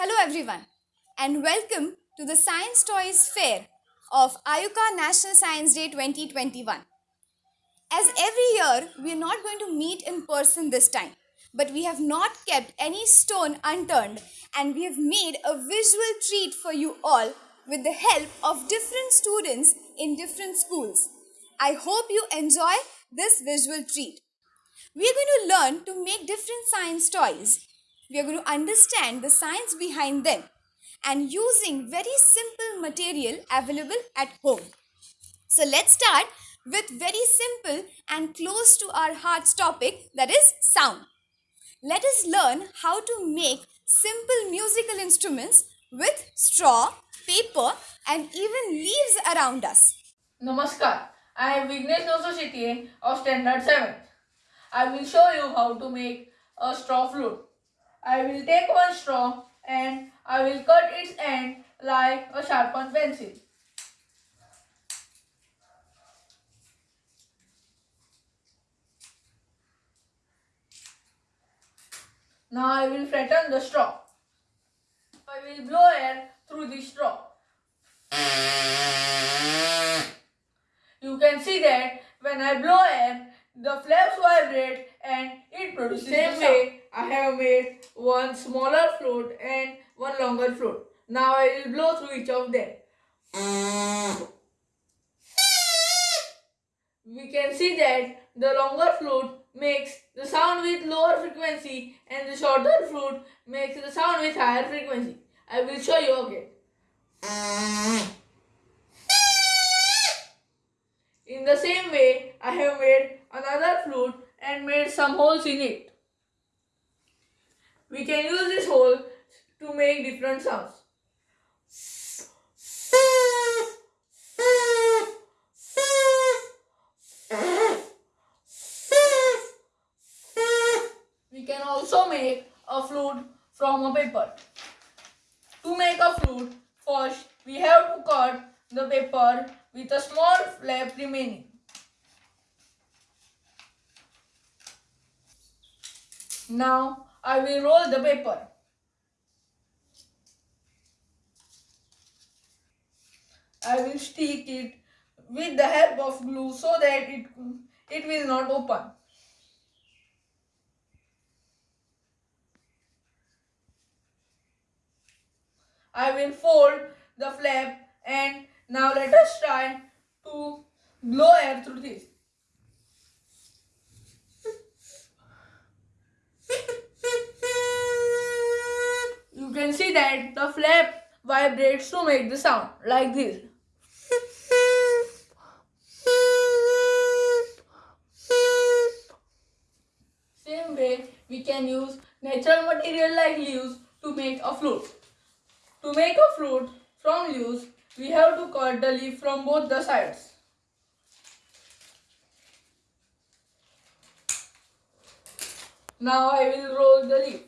Hello everyone and welcome to the Science Toys Fair of IUCAA National Science Day 2021. As every year, we are not going to meet in person this time, but we have not kept any stone unturned and we have made a visual treat for you all with the help of different students in different schools. I hope you enjoy this visual treat. We are going to learn to make different science toys. We are going to understand the science behind them and using very simple material available at home. So let's start with very simple and close to our hearts topic that is sound. Let us learn how to make simple musical instruments with straw, paper and even leaves around us. Namaskar, I am Vignesh Nososhitie of Standard 7. I will show you how to make a straw flute. I will take one straw and I will cut its end like a sharpened pencil. Now I will flatten the straw. I will blow air through the straw. You can see that when I blow air, the flaps vibrate and it produces Same way, I have made one smaller flute and one longer flute. Now I will blow through each of them. We can see that the longer flute makes the sound with lower frequency and the shorter flute makes the sound with higher frequency. I will show you again. In the same way, I have made another flute and made some holes in it. We can use this hole to make different sounds. We can also make a flute from a paper. To make a flute, first we have to cut the paper with a small flap remaining. Now I will roll the paper. I will stick it with the help of glue so that it, it will not open. I will fold the flap and now let us try to blow air through this. You can see that the flap vibrates to make the sound like this. Same way, we can use natural material like leaves to make a flute. To make a flute from leaves, we have to cut the leaf from both the sides. Now I will roll the leaf.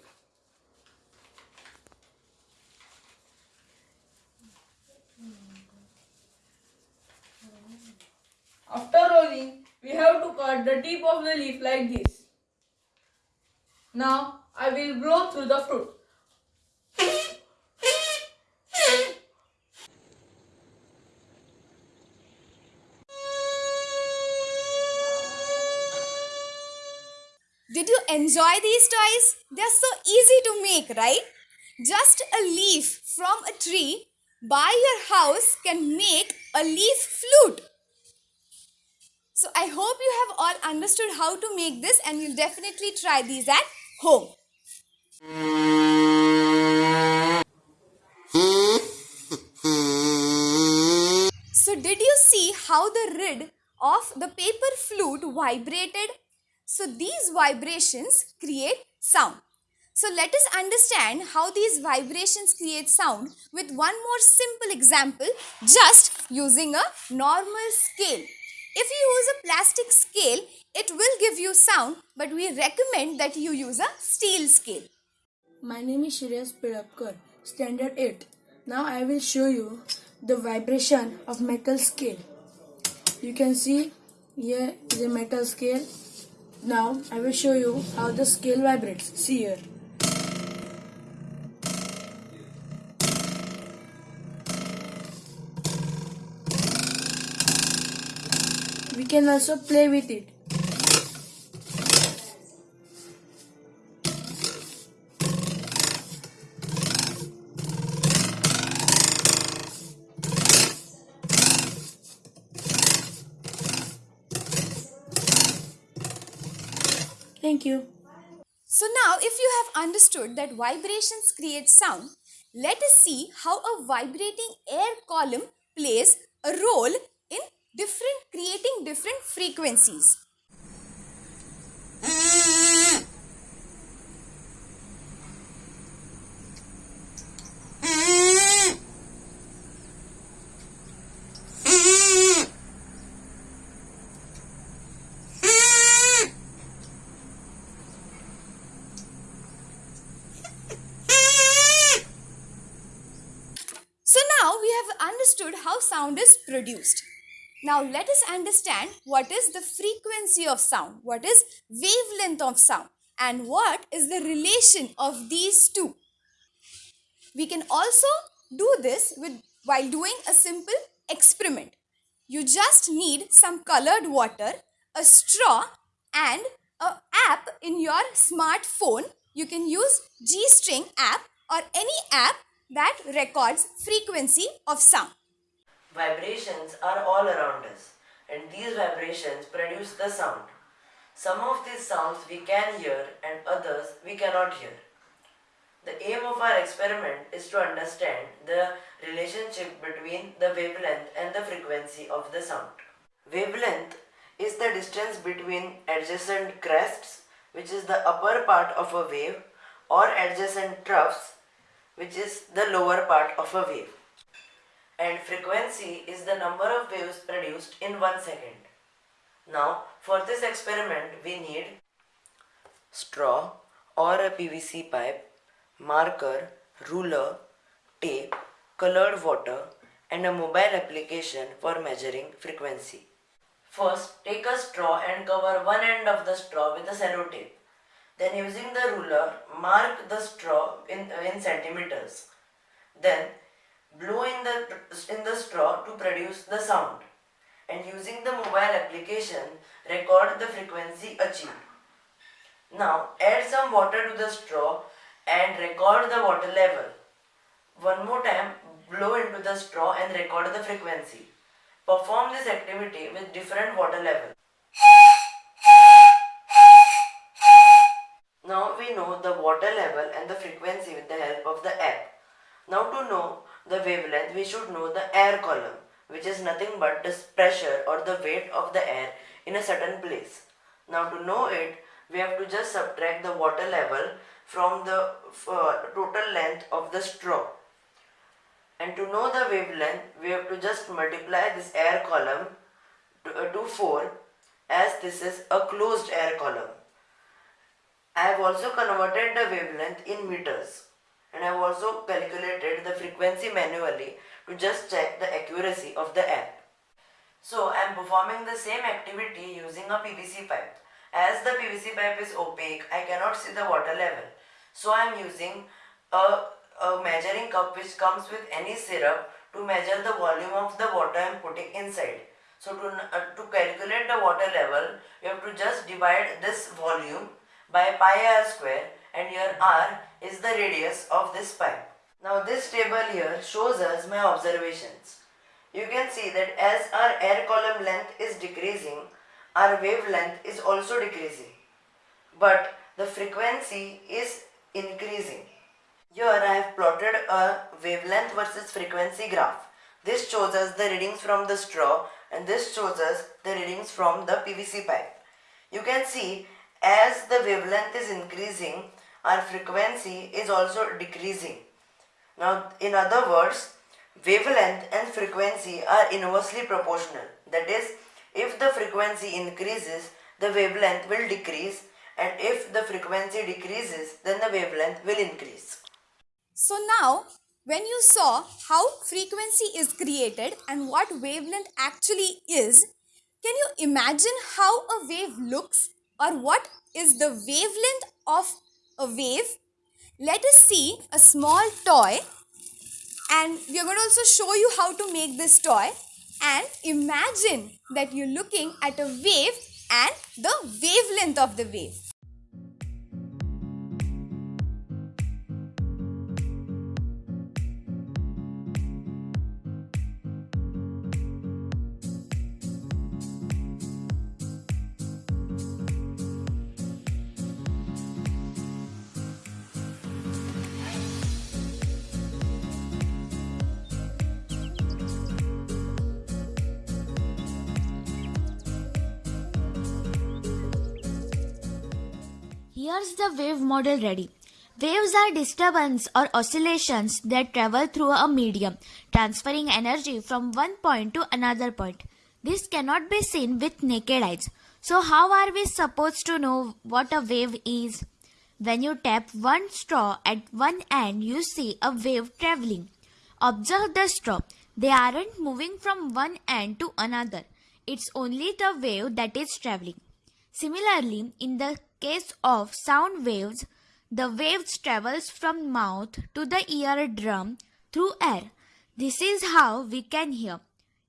After rolling, we have to cut the tip of the leaf like this. Now I will blow through the fruit. Did you enjoy these toys? They're so easy to make, right? Just a leaf from a tree by your house can make a leaf flute. So I hope you have all understood how to make this and you'll definitely try these at home. So did you see how the lid of the paper flute vibrated? So these vibrations create sound. So let us understand how these vibrations create sound with one more simple example just using a normal scale. If you use a plastic scale, it will give you sound but we recommend that you use a steel scale. My name is Shreyas Pirapkar, Standard 8. Now I will show you the vibration of metal scale. You can see here is a metal scale. Now I will show you how the scale vibrates. See here. Can also play with it. Thank you. So now if you have understood that vibrations create sound, let us see how a vibrating air column plays a role in different creating different frequencies. So now we have understood how sound is produced. Now let us understand what is the frequency of sound, what is wavelength of sound and what is the relation of these two. We can also do this with while doing a simple experiment. You just need some colored water, a straw and a app in your smartphone. You can use G-String app or any app that records frequency of sound. Vibrations are all around us, and these vibrations produce the sound. Some of these sounds we can hear, and others we cannot hear. The aim of our experiment is to understand the relationship between the wavelength and the frequency of the sound. Wavelength is the distance between adjacent crests, which is the upper part of a wave, or adjacent troughs, which is the lower part of a wave. And frequency is the number of waves produced in one second. Now, for this experiment, we need straw or a PVC pipe, marker, ruler, tape, colored water, and a mobile application for measuring frequency. First, take a straw and cover one end of the straw with a sellotape. Then using the ruler, mark the straw in, in centimeters. Then blow in the, in the straw to produce the sound. And using the mobile application, record the frequency achieved. Now add some water to the straw and record the water level. One more time, blow into the straw and record the frequency. Perform this activity with different water levels. Now we know the water level and the frequency with the help of the app. Now to know the wavelength, we should know the air column, which is nothing but the pressure or the weight of the air in a certain place. Now to know it, we have to just subtract the water level from the uh, total length of the straw. And to know the wavelength, we have to just multiply this air column to, uh, to 4 as this is a closed air column. I have also converted the wavelength in meters and I have also calculated the frequency manually to just check the accuracy of the app. So I am performing the same activity using a PVC pipe. As the PVC pipe is opaque, I cannot see the water level. So I am using a, a measuring cup which comes with any syrup to measure the volume of the water I am putting inside. So to, uh, to calculate the water level, you have to just divide this volume by pi r square and here r is the radius of this pipe. Now this table here shows us my observations. You can see that as our air column length is decreasing, our wavelength is also decreasing. But the frequency is increasing. Here I have plotted a wavelength versus frequency graph. This shows us the readings from the straw and this shows us the readings from the PVC pipe. You can see as the wavelength is increasing, our frequency is also decreasing. Now, in other words, wavelength and frequency are inversely proportional. That is, if the frequency increases, the wavelength will decrease and if the frequency decreases, then the wavelength will increase. So now, when you saw how frequency is created and what wavelength actually is, can you imagine how a wave looks or what is the wavelength of a wave? Let us see a small toy and we are going to also show you how to make this toy. and imagine that you're looking at a wave and the wavelength of the wave. Here's the wave model ready. Waves are disturbance or oscillations that travel through a medium, transferring energy from one point to another point. This cannot be seen with naked eyes. So how are we supposed to know what a wave is? When you tap one straw at one end, you see a wave traveling. Observe the straw. They aren't moving from one end to another. It's only the wave that is traveling. Similarly, in the case of sound waves, the waves travels from mouth to the eardrum through air. This is how we can hear.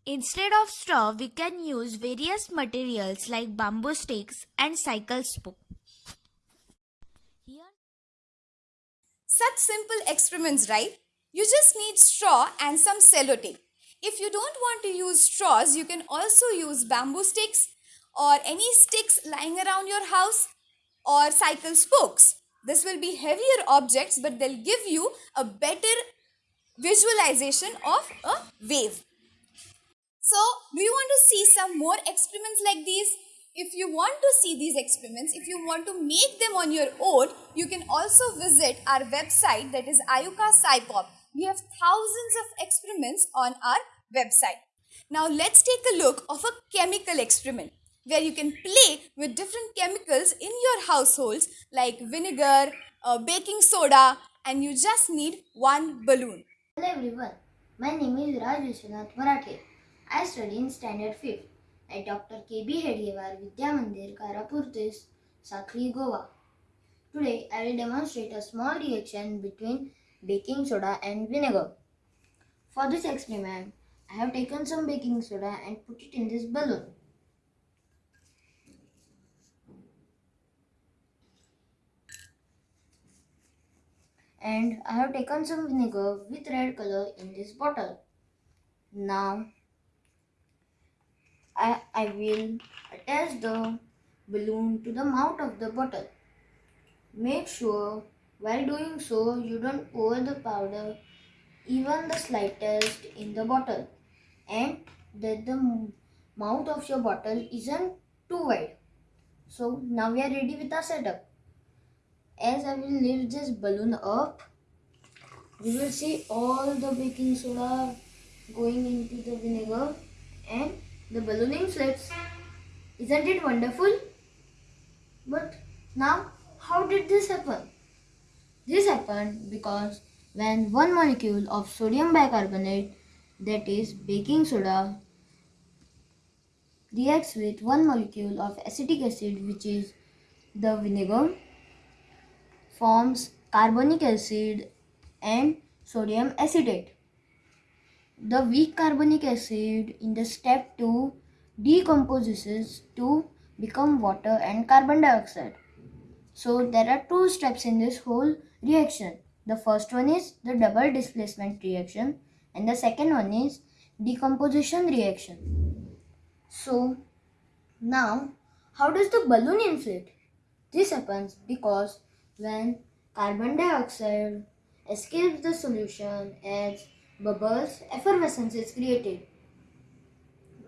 Instead of straw, we can use various materials like bamboo sticks and cycle spoke. Such simple experiments, right? You just need straw and some sellotape. If you don't want to use straws, you can also use bamboo sticks or any sticks lying around your house or cycle spokes. This will be heavier objects, but they'll give you a better visualization of a wave. So, do you want to see some more experiments like these? If you want to see these experiments, if you want to make them on your own, you can also visit our website that is IUCAA SciPop. We have thousands of experiments on our website. Now let's take a look of a chemical experiment where you can play with different chemicals in your households like vinegar, uh, baking soda and you just need one balloon. Hello everyone, my name is Raj Vishwanath Marathe. I study in Standard 5th at Dr. K.B. Hedgewar Vidya Mandir, Karapurtis, Sakli, Goa. Today I will demonstrate a small reaction between baking soda and vinegar. For this experiment, I have taken some baking soda and put it in this balloon. And I have taken some vinegar with red color in this bottle. Now I, I will attach the balloon to the mouth of the bottle. Make sure while doing so you don't pour the powder even the slightest in the bottle and that the mouth of your bottle isn't too wide. So now we are ready with our setup. As I will lift this balloon up, you will see all the baking soda going into the vinegar and the balloon inflates. Isn't it wonderful? But now, how did this happen? This happened because when one molecule of sodium bicarbonate, that is baking soda, reacts with one molecule of acetic acid, which is the vinegar, forms carbonic acid and sodium acetate. The weak carbonic acid in the step 2 decomposes to become water and carbon dioxide. So there are two steps in this whole reaction. The first one is the double displacement reaction and the second one is decomposition reaction. So now how does the balloon inflate? This happens because when carbon dioxide escapes the solution as bubbles, effervescence is created,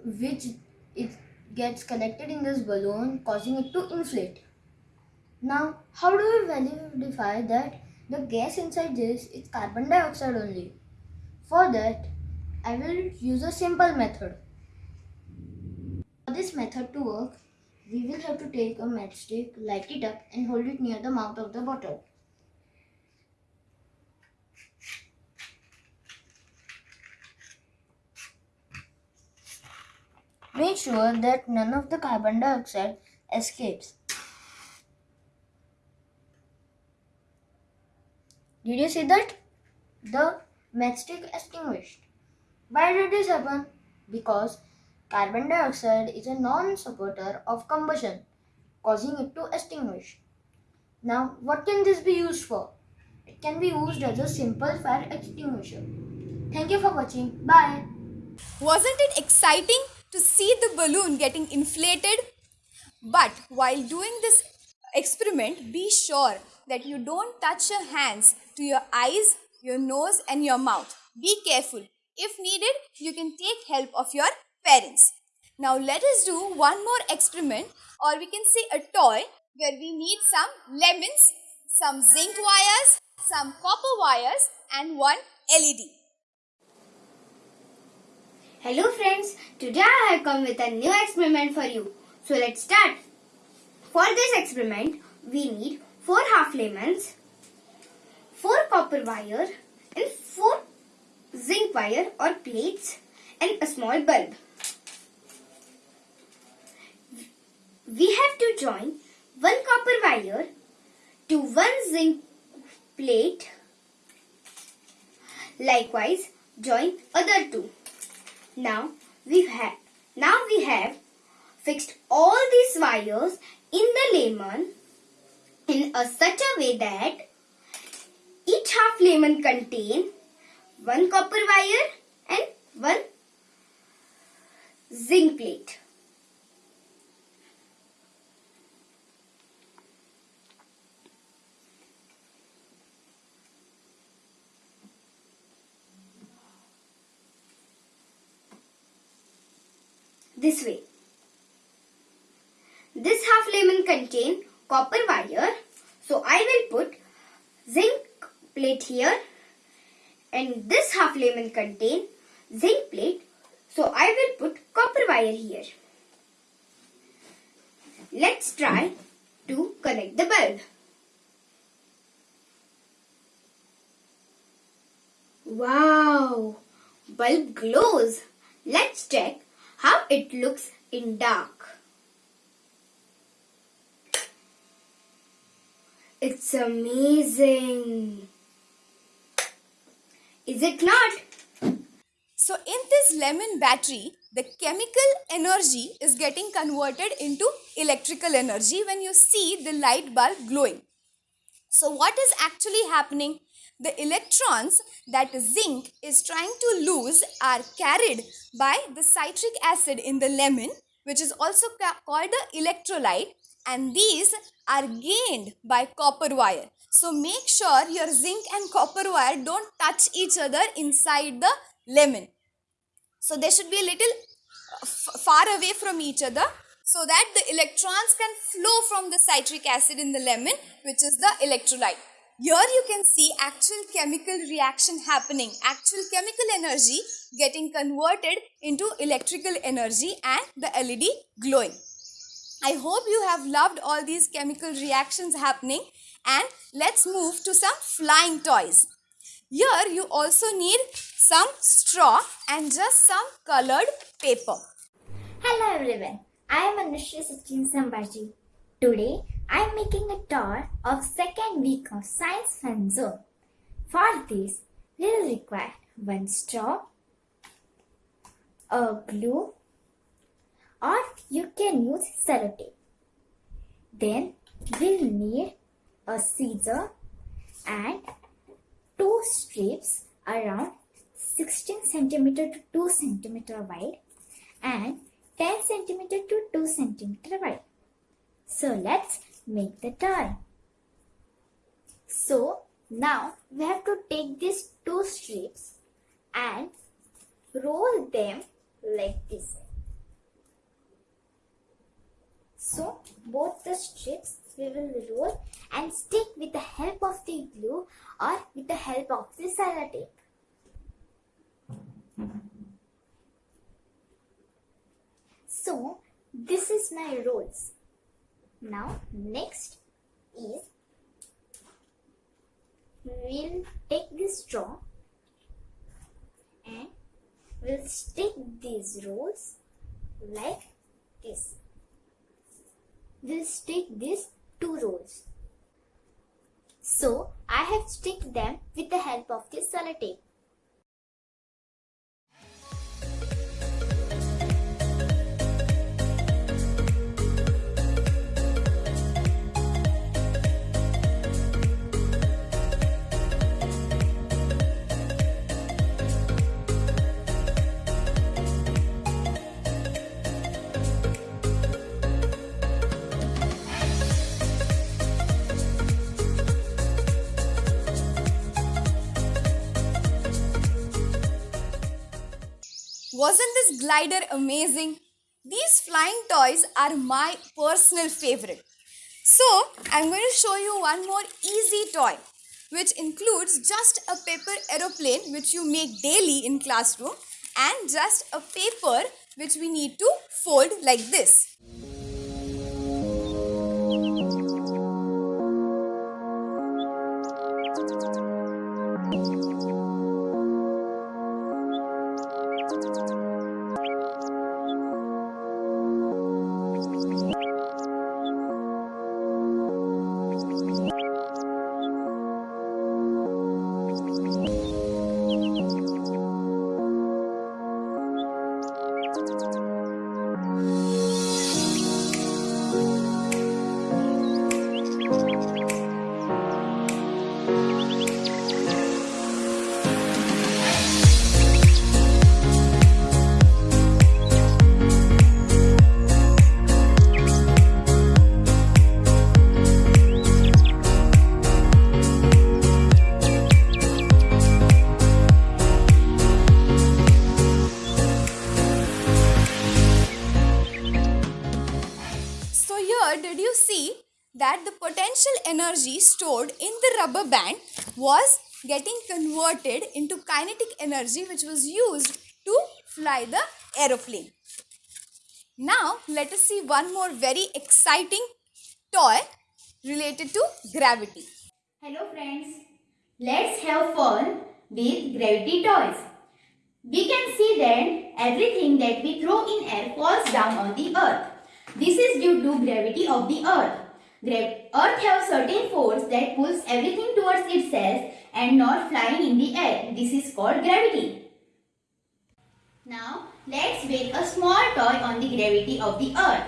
which it gets collected in this balloon, causing it to inflate. Now, how do we verify that the gas inside this is carbon dioxide only? For that, I will use a simple method. For this method to work, we will have to take a matchstick, light it up and hold it near the mouth of the bottle. Make sure that none of the carbon dioxide escapes. Did you see that? The matchstick extinguished. Why did this happen? because carbon dioxide is a non supporter of combustion, causing it to extinguish. Now, what can this be used for? It can be used as a simple fire extinguisher. Thank you for watching. Bye. Wasn't it exciting to see the balloon getting inflated? But while doing this experiment, be sure that you don't touch your hands to your eyes, your nose, and your mouth. Be careful. If needed, you can take help of your parents. Now, let us do one more experiment, or we can say a toy where we need some lemons, some zinc wires, some copper wires, and one LED. Hello friends, today I have come with a new experiment for you. So let's start. For this experiment, we need 4 half lemons, 4 copper wire and 4 zinc wire or plates and a small bulb. We have to join one copper wire to one zinc plate. Likewise, join other two. Now we have now we have fixed all these wires in the lemon in a such a way that each half lemon contain one copper wire and one zinc plate. This way. This half lemon contain copper wire. So I will put zinc plate here and this half lemon contain zinc plate. So I will put copper wire here. Let's try to connect the bulb. Wow! Bulb glows. Let's check how it looks in dark. It's amazing. Is it not? So, in this lemon battery, the chemical energy is getting converted into electrical energy when you see the light bulb glowing. So, what is actually happening? The electrons that zinc is trying to lose are carried by the citric acid in the lemon, which is also called the electrolyte, and these are gained by copper wire. So, make sure your zinc and copper wire don't touch each other inside the lemon. So they should be a little uh, far away from each other so that the electrons can flow from the citric acid in the lemon, which is the electrolyte. Here you can see actual chemical reaction happening, actual chemical energy getting converted into electrical energy and the LED glowing. I hope you have loved all these chemical reactions happening and let's move to some flying toys. Here you also need some straw and just some colored paper. Hello everyone, I am Anushri Sachin. Today I am making a tour of second week of Science Fun Zone. For this, we will require one straw, a glue, or you can use sellotape. Then we'll need a scissor and two strips around 16 centimeter to 2 centimeter wide and 10 centimeter to 2 centimeter wide. So let's make the toy. So now we have to take these two strips and roll them like this. So both the strips we will roll and stick with the help of the glue or with the help of the sellotape. So this is my rolls. Now next is we'll take this straw and we'll stick these rolls like this. We'll stick these two rolls. So I have stick them with the help of this sellotape. Wasn't this glider amazing? These flying toys are my personal favorite. So, I'm going to show you one more easy toy which includes just a paper aeroplane which you make daily in classroom and just a paper which we need to fold like this. Band was getting converted into kinetic energy which was used to fly the aeroplane. Now let us see one more very exciting toy related to gravity. Hello friends, let's have fun with gravity toys. We can see that everything that we throw in air falls down on the earth. This is due to gravity of the earth. Gra- earth has certain force that pulls everything towards itself and not flying in the air. This is called gravity. Now, let's make a small toy on the gravity of the earth.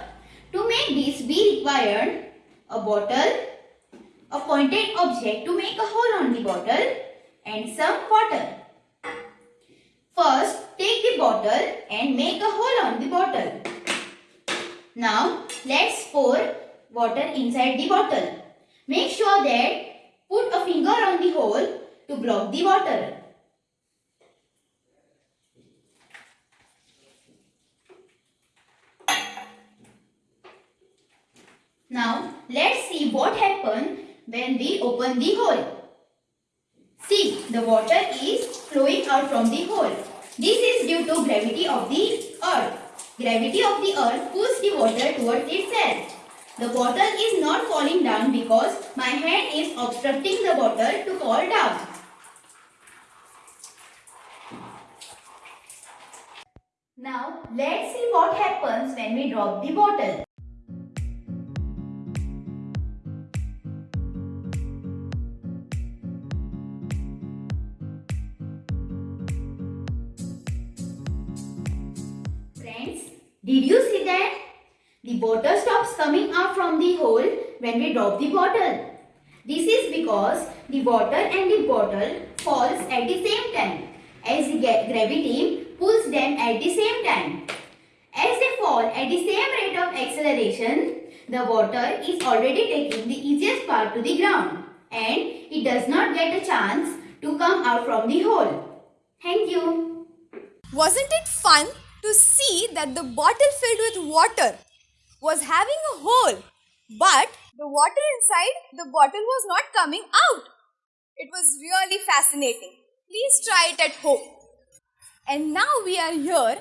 To make this, we require a bottle, a pointed object to make a hole on the bottle and some water. First, take the bottle and make a hole on the bottle. Now, let's pour water inside the bottle. Make sure that put a finger on the hole to block the water. Now, let's see what happens when we open the hole. See, the water is flowing out from the hole. This is due to gravity of the earth. Gravity of the earth pulls the water towards itself. The bottle is not falling down because my hand is obstructing the bottle to fall down. Now, let's see what happens when we drop the bottle. Friends, did you see that? The water stops coming out from the hole when we drop the bottle. This is because the water and the bottle falls at the same time as the gravity pulls them at the same time. As they fall at the same rate of acceleration, the water is already taking the easiest part to the ground and it does not get a chance to come out from the hole. Thank you. Wasn't it fun to see that the bottle filled with water was having a hole, but the water inside the bottle was not coming out? It was really fascinating. Please try it at home. And now we are here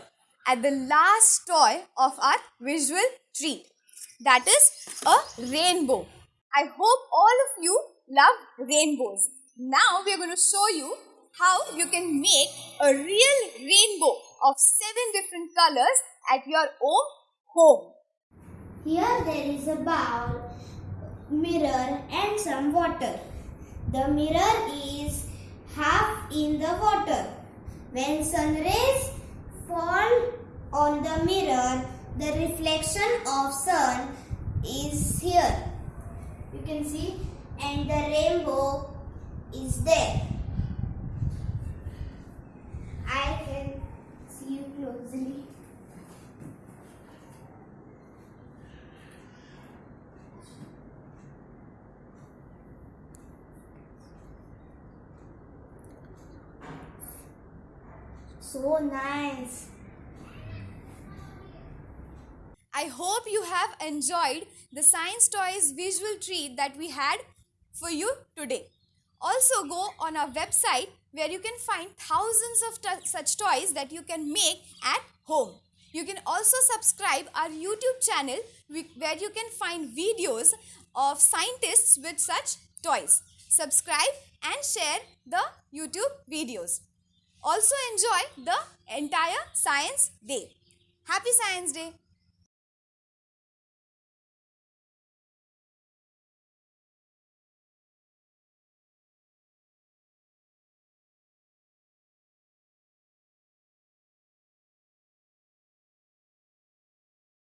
at the last toy of our visual treat. That is a rainbow. I hope all of you love rainbows. Now we are going to show you how you can make a real rainbow of seven different colors at your own home. Here there is a bowl, mirror and some water. The mirror is half in the water. When sun rays fall on the mirror, the reflection of sun is here. You can see and the rainbow is there. I can see you closely. So nice. I hope you have enjoyed the Science Toys visual treat that we had for you today. Also, go on our website where you can find thousands of such toys that you can make at home. You can also subscribe our YouTube channel where you can find videos of scientists with such toys. Subscribe and share the YouTube videos. Also enjoy the entire Science Day. Happy Science Day!